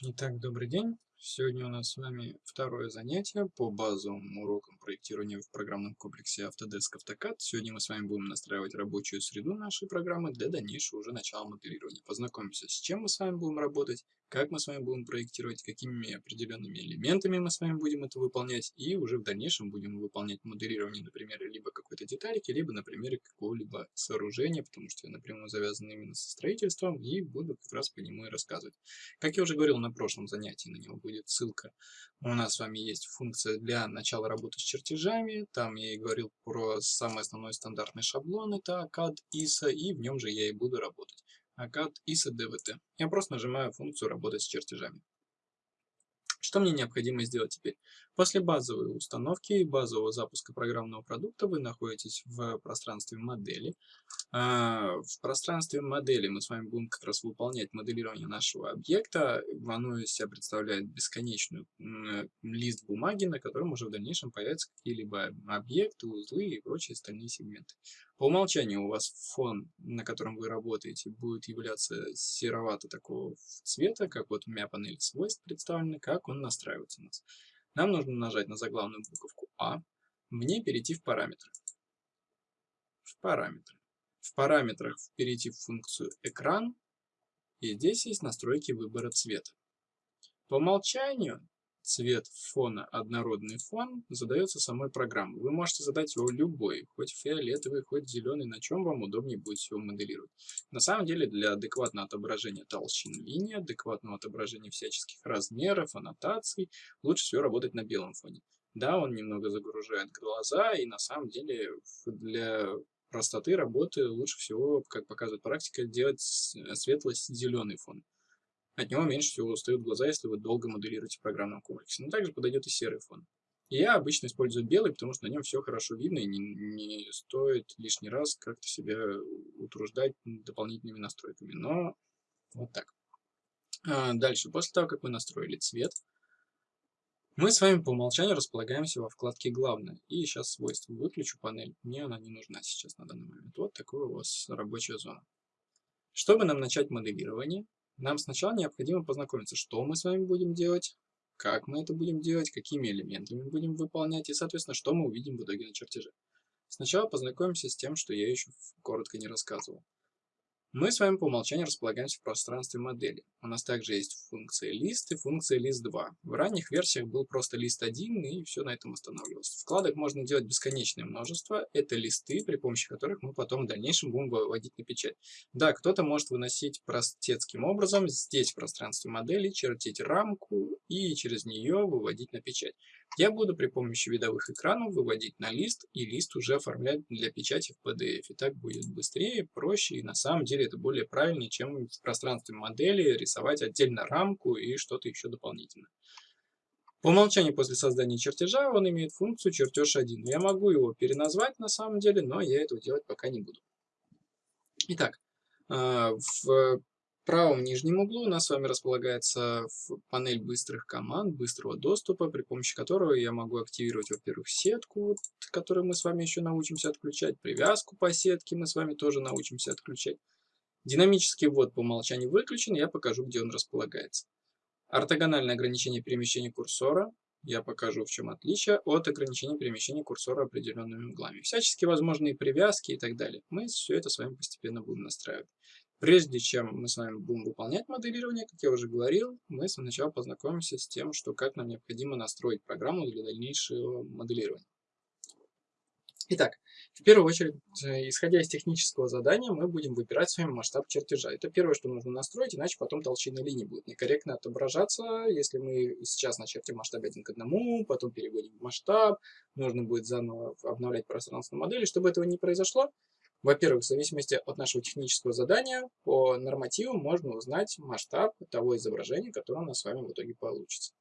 Итак, добрый день. Сегодня у нас с вами второе занятие по базовым урокам проектирования в программном комплексе Autodesk AutoCAD. Сегодня мы с вами будем настраивать рабочую среду нашей программы для дальнейшего уже начала моделирования. Познакомимся, с чем мы с вами будем работать, как мы с вами будем проектировать, какими определенными элементами мы с вами будем это выполнять, и уже в дальнейшем будем выполнять моделирование на примере либо какой-то деталики, либо на примере какого-либо сооружения, потому что я напрямую завязан именно со строительством, и буду как раз по нему и рассказывать. Как я уже говорил на прошлом занятии, на него будет ссылка. У нас с вами есть функция для начала работы с чертежами, там я и говорил про самый основной стандартный шаблон, это CAD ISA, и в нем же я и буду работать. ACAD ISA DVT. Я просто нажимаю функцию «Работать с чертежами». Что мне необходимо сделать теперь? После базовой установки и базового запуска программного продукта вы находитесь в пространстве модели. А, в пространстве модели мы с вами будем как раз выполнять моделирование нашего объекта. Оно из себя представляет бесконечный лист бумаги, на котором уже в дальнейшем появятся какие-либо объекты, узлы и прочие остальные сегменты. По умолчанию у вас фон, на котором вы работаете, будет являться серовато такого цвета, как вот у меня панель свойств представлена, как он настраивается у нас. Нам нужно нажать на заглавную буковку А, мне перейти в параметры. В параметры. В параметрах перейти в функцию экран, и здесь есть настройки выбора цвета. По умолчанию цвет фона, однородный фон, задается самой программой. Вы можете задать его любой, хоть фиолетовый, хоть зеленый, на чем вам удобнее будет всего моделировать. На самом деле для адекватного отображения толщин линии, адекватного отображения всяческих размеров, аннотаций, лучше всего работать на белом фоне. Да, он немного загружает глаза, и на самом деле для простоты работы лучше всего, как показывает практика, делать светло-зеленый фон. От него меньше всего устают глаза, если вы долго моделируете в программном комплексе. Но также подойдет и серый фон. Я обычно использую белый, потому что на нем все хорошо видно и не, не стоит лишний раз как-то себя утруждать дополнительными настройками. Но вот так. А дальше, после того, как мы настроили цвет, мы с вами по умолчанию располагаемся во вкладке «Главное». И сейчас свойства выключу панель. Мне она не нужна сейчас на данный момент. Вот такая у вас рабочая зона. Чтобы нам начать моделирование, нам сначала необходимо познакомиться, что мы с вами будем делать, как мы это будем делать, какими элементами будем выполнять и, соответственно, что мы увидим в итоге на чертеже. Сначала познакомимся с тем, что я еще коротко не рассказывал. Мы с вами по умолчанию располагаемся в пространстве модели. У нас также есть функция list и функция list2. В ранних версиях был просто list 1 и все на этом останавливалось. Вкладок можно делать бесконечное множество. Это листы, при помощи которых мы потом в дальнейшем будем выводить на печать. Да, кто-то может выносить простецким образом здесь в пространстве модели, чертить рамку и через нее выводить на печать. Я буду при помощи видовых экранов выводить на лист и лист уже оформлять для печати в PDF. И так будет быстрее, проще и на самом деле это более правильнее, чем в пространстве модели рисовать отдельно рамку и что-то еще дополнительно. По умолчанию после создания чертежа он имеет функцию чертеж 1. Я могу его переназвать на самом деле, но я этого делать пока не буду. Итак, а, в правом нижнем углу у нас с вами располагается панель быстрых команд, быстрого доступа, при помощи которого я могу активировать, во-первых, сетку, которую мы с вами еще научимся отключать, привязку по сетке мы с вами тоже научимся отключать. Динамический ввод по умолчанию выключен, я покажу, где он располагается. Ортогональное ограничение перемещения курсора, я покажу, в чем отличие от ограничения перемещения курсора определенными углами. Всяческие возможные привязки и так далее. Мы все это с вами постепенно будем настраивать. Прежде чем мы с вами будем выполнять моделирование, как я уже говорил, мы сначала познакомимся с тем, что как нам необходимо настроить программу для дальнейшего моделирования. Итак, в первую очередь, э, исходя из технического задания, мы будем выбирать с вами масштаб чертежа. Это первое, что нужно настроить, иначе потом толщина линии будет некорректно отображаться. Если мы сейчас начертим масштаб 1 к 1, потом переводим в масштаб, нужно будет заново обновлять пространство модели. Чтобы этого не произошло, во-первых, в зависимости от нашего технического задания, по нормативу можно узнать масштаб того изображения, которое у нас с вами в итоге получится.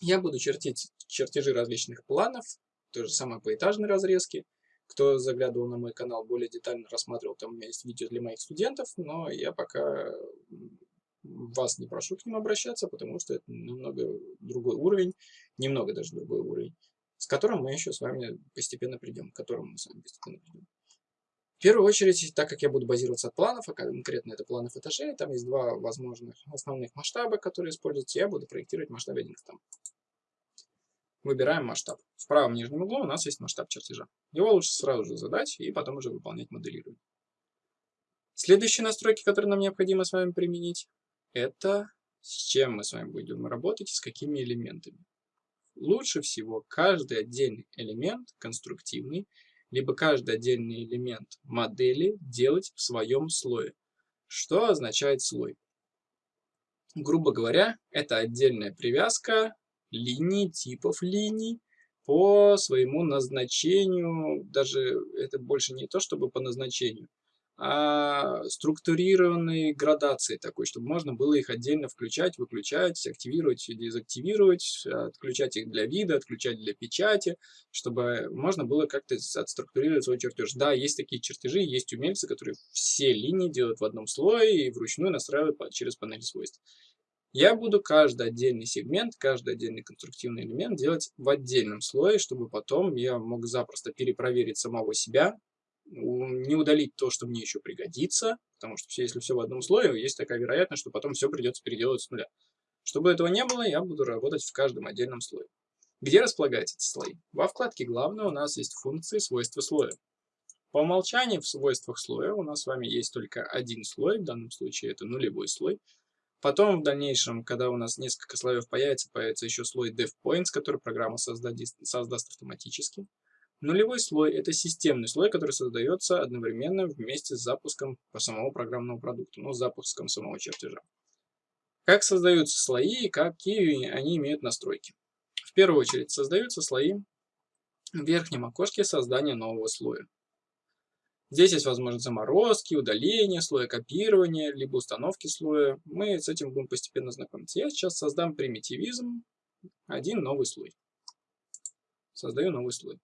Я буду чертить чертежи различных планов, то же самое по этажной разрезке. Кто заглядывал на мой канал, более детально рассматривал, там у меня есть видео для моих студентов, но я пока вас не прошу к ним обращаться, потому что это немного другой уровень, немного даже другой уровень, с которым мы еще с вами постепенно придем, к которому мы с вами постепенно придем. В первую очередь, так как я буду базироваться от планов, а конкретно это планов этажей, там есть два возможных основных масштаба, которые используются, я буду проектировать масштаб 1 к там. Выбираем масштаб. В правом нижнем углу у нас есть масштаб чертежа. Его лучше сразу же задать и потом уже выполнять моделирование. Следующие настройки, которые нам необходимо с вами применить, это с чем мы с вами будем работать и с какими элементами. Лучше всего каждый отдельный элемент конструктивный либо каждый отдельный элемент модели делать в своем слое. Что означает слой? Грубо говоря, это отдельная привязка линий, типов линий по своему назначению. Даже это больше не то, чтобы по назначению, структурированной градации такой, чтобы можно было их отдельно включать, выключать, активировать и дезактивировать, отключать их для вида, отключать для печати, чтобы можно было как-то отструктурировать свой чертеж. Да, есть такие чертежи, есть умельцы, которые все линии делают в одном слое и вручную настраивают через панель свойств. Я буду каждый отдельный сегмент, каждый отдельный конструктивный элемент делать в отдельном слое, чтобы потом я мог запросто перепроверить самого себя, не удалить то, что мне еще пригодится, потому что если все в одном слое, есть такая вероятность, что потом все придется переделать с нуля. Чтобы этого не было, я буду работать в каждом отдельном слое. Где располагаются эти слои? Во вкладке «Главное» у нас есть функции свойства слоя. По умолчанию в свойствах слоя у нас с вами есть только один слой, в данном случае это нулевой слой. Потом в дальнейшем, когда у нас несколько слоев появится, появится еще слой DevPoints, который программа создаст автоматически. Нулевой слой – это системный слой, который создается одновременно вместе с запуском самого программного продукта, ну, с запуском самого чертежа. Как создаются слои и какие они имеют настройки? В первую очередь создаются слои в верхнем окошке создания нового слоя. Здесь есть возможность заморозки, удаления слоя, копирования, либо установки слоя. Мы с этим будем постепенно знакомиться. Я сейчас создам примитивизм, один новый слой. Создаю новый слой.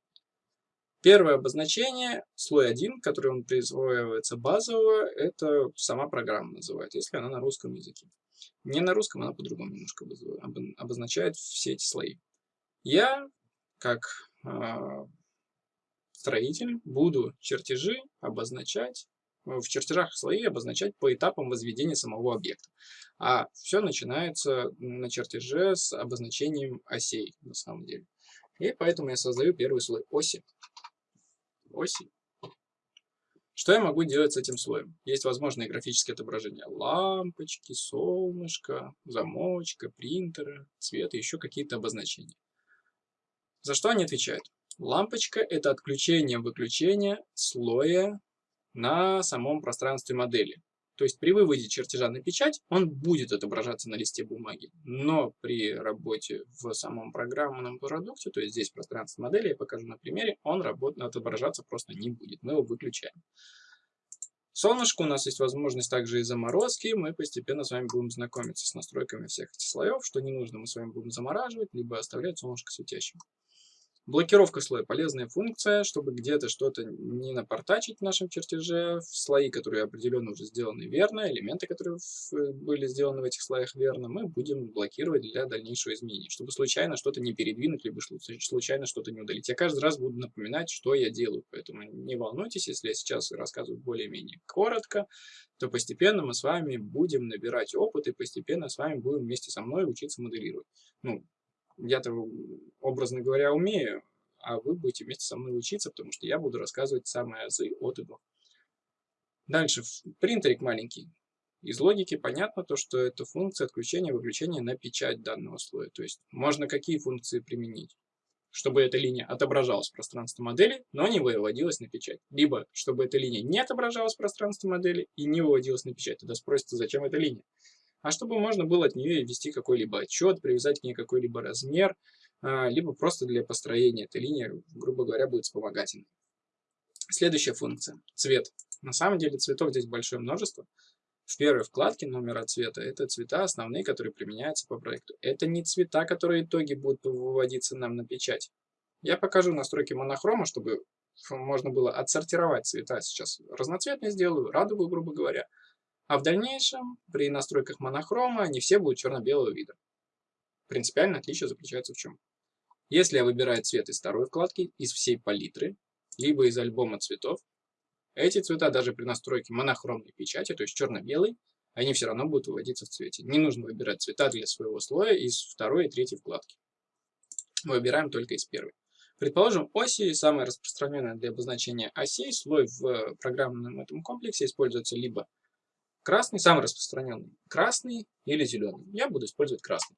Первое обозначение, слой 1, который он присваивается базового, это сама программа называет, если она на русском языке. Не на русском, она по-другому немножко обозначает все эти слои. Я, как э, строитель, буду чертежи обозначать, в чертежах слои обозначать по этапам возведения самого объекта. А все начинается на чертеже с обозначением осей, на самом деле. И поэтому я создаю первый слой оси оси. Что я могу делать с этим слоем? Есть возможные графические отображения лампочки, солнышко, замочка, принтера, цвета, еще какие-то обозначения. За что они отвечают? Лампочка – это отключение-выключение слоя на самом пространстве модели. То есть при выводе чертежа на печать он будет отображаться на листе бумаги, но при работе в самом программном продукте, то есть здесь пространство модели, я покажу на примере, он работ... отображаться просто не будет, мы его выключаем. Солнышко у нас есть возможность также и заморозки. Мы постепенно с вами будем знакомиться с настройками всех этих слоев. Что не нужно, мы с вами будем замораживать, либо оставлять солнышко светящим. Блокировка слоя – полезная функция, чтобы где-то что-то не напортачить в нашем чертеже. Слои, которые определенно уже сделаны верно, элементы, которые были сделаны в этих слоях верно, мы будем блокировать для дальнейшего изменения, чтобы случайно что-то не передвинуть, либо случайно что-то не удалить. Я каждый раз буду напоминать, что я делаю, поэтому не волнуйтесь, если я сейчас рассказываю более-менее коротко, то постепенно мы с вами будем набирать опыт и постепенно с вами будем вместе со мной учиться моделировать. Ну, я-то, образно говоря, умею, а вы будете вместе со мной учиться, потому что я буду рассказывать самые азы от и до. Дальше, принтерик маленький. Из логики понятно то, что это функция отключения выключения на печать данного слоя. То есть можно какие функции применить? Чтобы эта линия отображалась в пространстве модели, но не выводилась на печать. Либо, чтобы эта линия не отображалась в пространстве модели и не выводилась на печать. Тогда спросите, зачем эта линия? А чтобы можно было от нее ввести какой-либо отчет, привязать к ней какой-либо размер, а, либо просто для построения этой линии, грубо говоря, будет вспомогательной. Следующая функция – цвет. На самом деле цветов здесь большое множество. В первой вкладке номера цвета это цвета основные, которые применяются по проекту. Это не цвета, которые итоги будут выводиться нам на печать. Я покажу настройки монохрома, чтобы можно было отсортировать цвета. Сейчас разноцветные сделаю, радугу, грубо говоря. А в дальнейшем, при настройках монохрома, они все будут черно-белого вида. Принципиальное отличие заключается в чем? Если я выбираю цвет из второй вкладки, из всей палитры, либо из альбома цветов, Эти цвета даже при настройке монохромной печати, то есть черно-белый, они все равно будут выводиться в цвете. Не нужно выбирать цвета для своего слоя из второй и третьей вкладки. Мы выбираем только из первой. Предположим, оси, самое распространенное для обозначения осей, слой в программном этом комплексе используется либо красный, самый распространенный, красный или зеленый. Я буду использовать красный.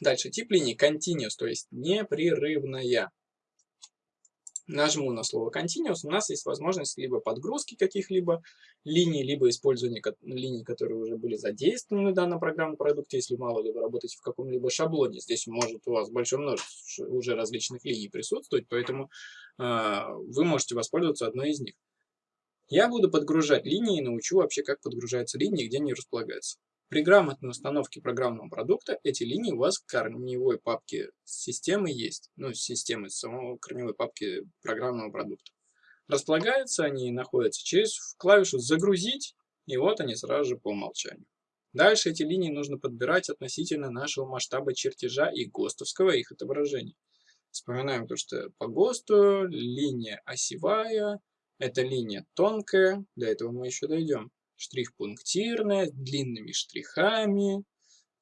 Дальше, тип линии continuous, то есть непрерывная. Нажму на слово continuous, у нас есть возможность либо подгрузки каких-либо линий, либо использования линий, которые уже были задействованы в данном программном продукте, если мало ли вы работаете в каком-либо шаблоне. Здесь может у вас большое множество уже различных линий присутствовать, поэтому э, вы можете воспользоваться одной из них. Я буду подгружать линии и научу вообще, как подгружаются линии где они располагаются. При грамотной установке программного продукта эти линии у вас в корневой папке системы есть. Ну, системы самого корневой папки программного продукта. Располагаются они и находятся через клавишу «Загрузить», и вот они сразу же по умолчанию. Дальше эти линии нужно подбирать относительно нашего масштаба чертежа и ГОСТовского их отображения. Вспоминаем то, что по ГОСТу линия осевая, это линия тонкая, до этого мы еще дойдем штрих пунктирная, длинными штрихами,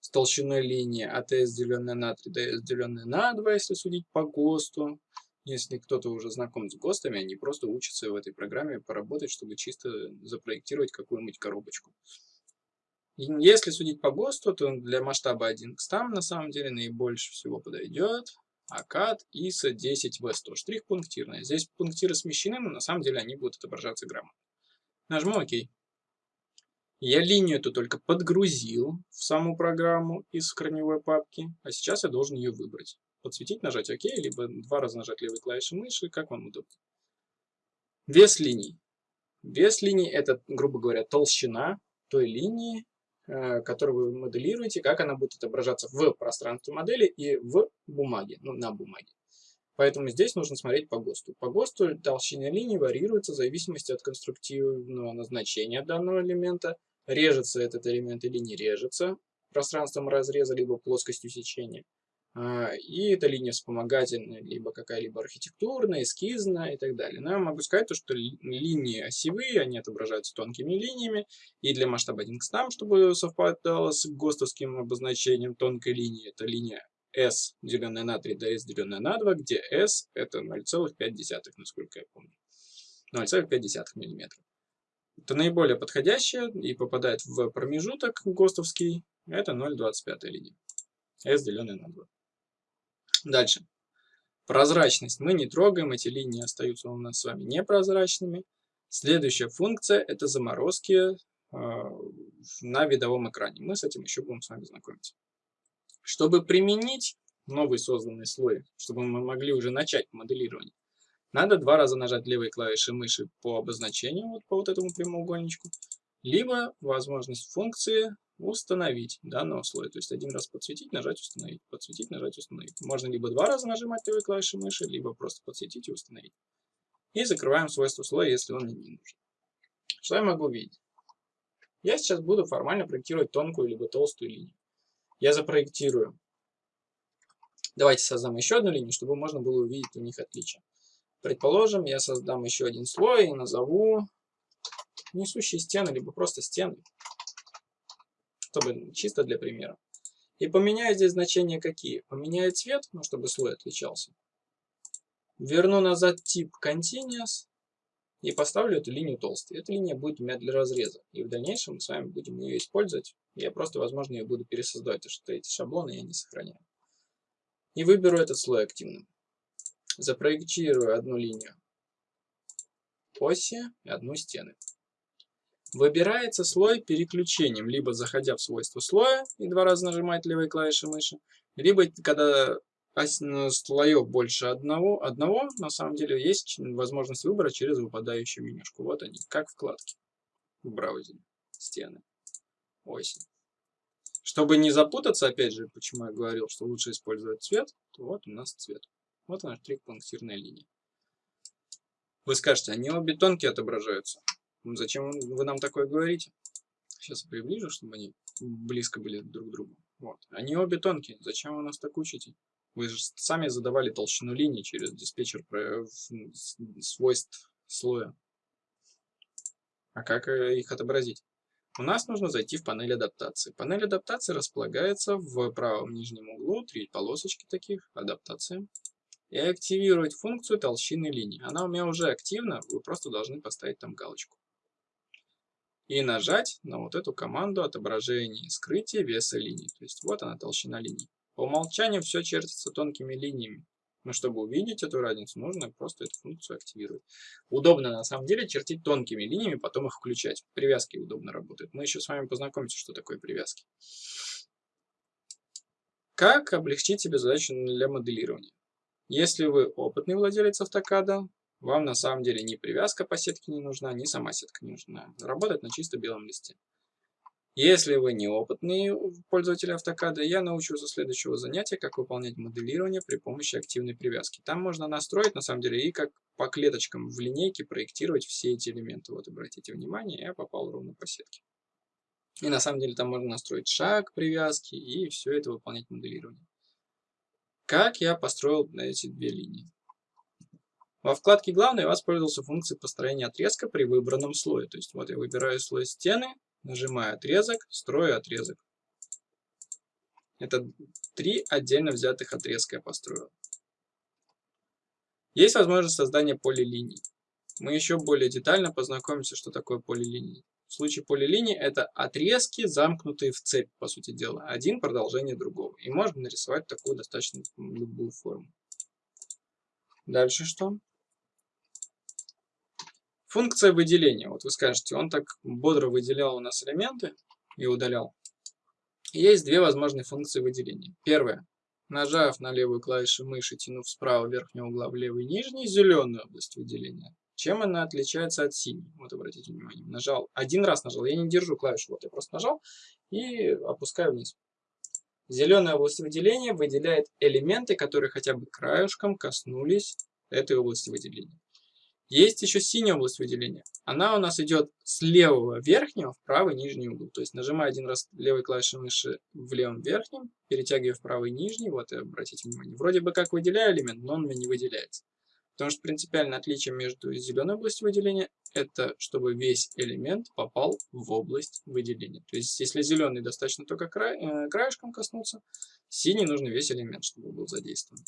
с толщиной линии АТС, деленная на 3, ДС, деленная на 2, если судить по ГОСТу. Если кто-то уже знаком с ГОСТами, они просто учатся в этой программе поработать, чтобы чисто запроектировать какую-нибудь коробочку. Если судить по ГОСТу, то для масштаба 1 к 100 на самом деле наибольше всего подойдет АКАД ISA 10 В100. Штрих пунктирная. Здесь пунктиры смещены, но на самом деле они будут отображаться грамотно. Нажму ОК. Я линию эту только подгрузил в саму программу из корневой папки, а сейчас я должен ее выбрать. Подсветить, нажать ОК, либо два раза нажать левой клавишей мыши, как вам удобно. Вес линий. Вес линий это, грубо говоря, толщина той линии, которую вы моделируете, как она будет отображаться в пространстве модели и в бумаге, ну, на бумаге. Поэтому здесь нужно смотреть по ГОСТу. По ГОСТу толщина линии варьируется в зависимости от конструктивного назначения данного элемента. Режется этот элемент или не режется пространством разреза, либо плоскостью сечения. А, и эта линия вспомогательная, либо какая-либо архитектурная, эскизная и так далее. Но я могу сказать, что линии осевые, они отображаются тонкими линиями. И для масштаба 1 к 100, чтобы совпадало с ГОСТовским обозначением тонкой линии, это линия S, деленное на 3, до S, деленное на 2, где S это 0,5, насколько я помню. 0,5 мм. Это наиболее подходящее и попадает в промежуток ГОСТовский. Это 0,25 линия. S, деленное на 2. Дальше. Прозрачность. Мы не трогаем, эти линии остаются у нас с вами непрозрачными. Следующая функция – это заморозки э, на видовом экране. Мы с этим еще будем с вами знакомиться. Чтобы применить новый созданный слой, чтобы мы могли уже начать моделирование, надо два раза нажать левой клавишей мыши по обозначению, вот по вот этому прямоугольничку, либо возможность функции установить данного слоя. То есть один раз подсветить, нажать установить, подсветить, нажать установить. Можно либо два раза нажимать левой клавишей мыши, либо просто подсветить и установить. И закрываем свойство слоя, если он не нужен. Что я могу видеть? Я сейчас буду формально проектировать тонкую либо толстую линию я запроектирую. Давайте создам еще одну линию, чтобы можно было увидеть у них отличия. Предположим, я создам еще один слой и назову несущие стены, либо просто стены, чтобы чисто для примера. И поменяю здесь значения какие? Поменяю цвет, ну, чтобы слой отличался. Верну назад тип Continuous и поставлю эту линию толстой. Эта линия будет у меня для разреза. И в дальнейшем мы с вами будем ее использовать. Я просто, возможно, ее буду пересоздавать, потому что эти шаблоны я не сохраняю. И выберу этот слой активным. Запроектирую одну линию оси и одну стены. Выбирается слой переключением, либо заходя в свойства слоя и два раза нажимать левой клавишей мыши, либо когда слоев больше одного, одного, на самом деле есть возможность выбора через выпадающую менюшку. Вот они, как вкладки в браузере, стены, оси. Чтобы не запутаться, опять же, почему я говорил, что лучше использовать цвет, то вот у нас цвет. Вот наш трик пунктирная линия. Вы скажете, они обе тонкие отображаются. Зачем вы нам такое говорите? Сейчас приближу, чтобы они близко были друг к другу. Вот. Они обе тонкие. Зачем вы нас так учите? Вы же сами задавали толщину линий через диспетчер свойств слоя. А как э, их отобразить? У нас нужно зайти в панель адаптации. Панель адаптации располагается в правом нижнем углу, три полосочки таких, адаптация. И активировать функцию толщины линий. Она у меня уже активна, вы просто должны поставить там галочку. И нажать на вот эту команду отображения и скрытия веса линий. То есть вот она толщина линий. По умолчанию все чертится тонкими линиями. Но чтобы увидеть эту разницу, нужно просто эту функцию активировать. Удобно на самом деле чертить тонкими линиями, потом их включать. Привязки удобно работают. Мы еще с вами познакомимся, что такое привязки. Как облегчить себе задачу для моделирования? Если вы опытный владелец автокада, вам на самом деле ни привязка по сетке не нужна, ни сама сетка не нужна. Работать на чисто белом листе. Если вы неопытный пользователь автокада, я научу со следующего занятия, как выполнять моделирование при помощи активной привязки. Там можно настроить, на самом деле, и как по клеточкам в линейке проектировать все эти элементы. Вот обратите внимание, я попал ровно по сетке. И на самом деле там можно настроить шаг привязки и все это выполнять моделирование. Как я построил эти две линии? Во вкладке «Главное» я воспользовался функцией построения отрезка при выбранном слое. То есть вот я выбираю слой стены, Нажимаю отрезок, строю отрезок. Это три отдельно взятых отрезка я построил. Есть возможность создания полилиний. Мы еще более детально познакомимся, что такое полилинии. В случае полилинии это отрезки, замкнутые в цепь, по сути дела. Один продолжение другого. И можно нарисовать такую достаточно любую форму. Дальше что? Функция выделения. Вот вы скажете, он так бодро выделял у нас элементы и удалял. Есть две возможные функции выделения. Первая. Нажав на левую клавишу мыши, тянув справа верхнего угла в левый нижний, зеленую область выделения. Чем она отличается от синей? Вот обратите внимание. Нажал, один раз нажал, я не держу клавишу, вот я просто нажал и опускаю вниз. Зеленая область выделения выделяет элементы, которые хотя бы краешком коснулись этой области выделения. Есть еще синяя область выделения. Она у нас идет с левого верхнего в правый нижний угол. То есть нажимаю один раз левой клавишей мыши в левом верхнем, перетягиваю в правый нижний, вот и обратите внимание. Вроде бы как выделяю элемент, но он у меня не выделяется. Потому что принципиальное отличие между зеленой областью выделения это чтобы весь элемент попал в область выделения. То есть если зеленый достаточно только край, э, краешком коснуться, синий нужно весь элемент, чтобы был задействован.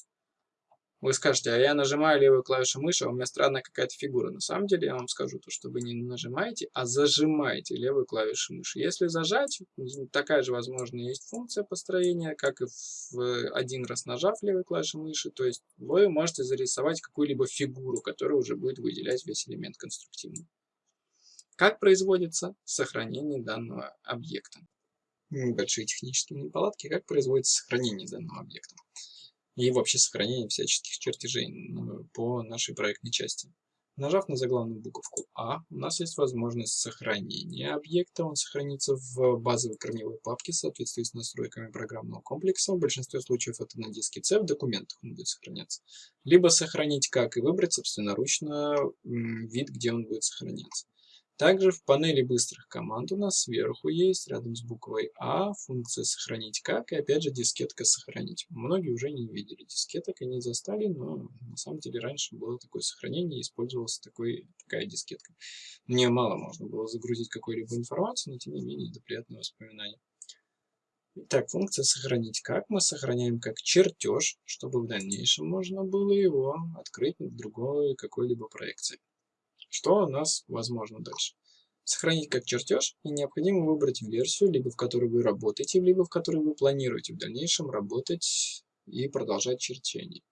Вы скажете, а я нажимаю левую клавишу мыши, а у меня странная какая-то фигура. На самом деле я вам скажу, то, что вы не нажимаете, а зажимаете левую клавишу мыши. Если зажать, такая же возможно есть функция построения, как и в один раз нажав левой клавишу мыши. То есть вы можете зарисовать какую-либо фигуру, которая уже будет выделять весь элемент конструктивно. Как производится сохранение данного объекта? Небольшие технические неполадки. Как производится сохранение данного объекта? И вообще сохранение всяческих чертежей по нашей проектной части. Нажав на заглавную буковку А, у нас есть возможность сохранения объекта. Он сохранится в базовой корневой папке в соответствии с настройками программного комплекса. В большинстве случаев это на диске C, в документах он будет сохраняться. Либо сохранить как и выбрать собственноручно вид, где он будет сохраняться. Также в панели быстрых команд у нас сверху есть, рядом с буквой А, функция «Сохранить как» и опять же дискетка «Сохранить». Многие уже не видели дискеток и не застали, но на самом деле раньше было такое сохранение использовалась такой, такая дискетка. Мне мало можно было загрузить какой-либо информацию, но тем не менее это приятное воспоминание. Итак, функция «Сохранить как» мы сохраняем как чертеж, чтобы в дальнейшем можно было его открыть в другой какой-либо проекции. Что у нас возможно дальше? Сохранить как чертеж и необходимо выбрать версию, либо в которой вы работаете, либо в которой вы планируете в дальнейшем работать и продолжать черчение.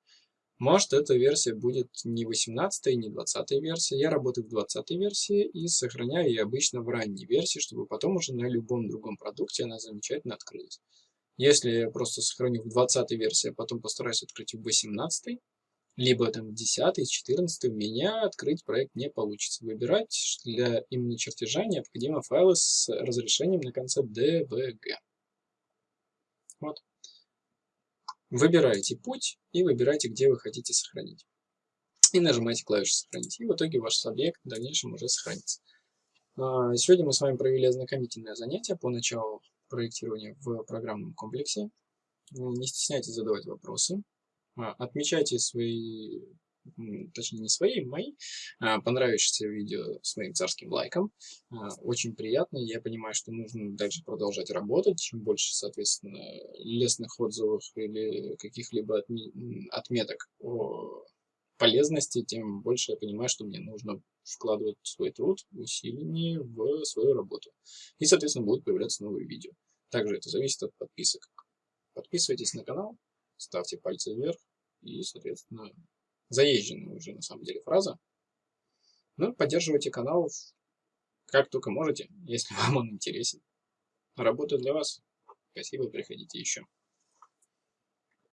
Может эта версия будет не 18 не 20 версия. Я работаю в 20 версии и сохраняю ее обычно в ранней версии, чтобы потом уже на любом другом продукте она замечательно открылась. Если я просто сохраню в 20 версии, а потом постараюсь открыть в 18, либо там 10, 14 у меня открыть проект не получится. Выбирать для именно чертежа необходимо файлы с разрешением на конце DVG. Вот. Выбираете путь и выбираете, где вы хотите сохранить. И нажимаете клавишу «Сохранить». И в итоге ваш объект в дальнейшем уже сохранится. А, сегодня мы с вами провели ознакомительное занятие по началу проектирования в программном комплексе. Не стесняйтесь задавать вопросы. А, отмечайте свои, точнее не свои, мои, а, понравившиеся видео своим царским лайком. А, очень приятно. Я понимаю, что нужно дальше продолжать работать. Чем больше, соответственно, лестных отзывов или каких-либо отметок о полезности, тем больше я понимаю, что мне нужно вкладывать свой труд, усиление в свою работу. И, соответственно, будут появляться новые видео. Также это зависит от подписок. Подписывайтесь на канал, ставьте пальцы вверх и, соответственно, заезженная уже на самом деле фраза. Ну, поддерживайте канал как только можете, если вам он интересен. Работаю для вас. Спасибо, приходите еще.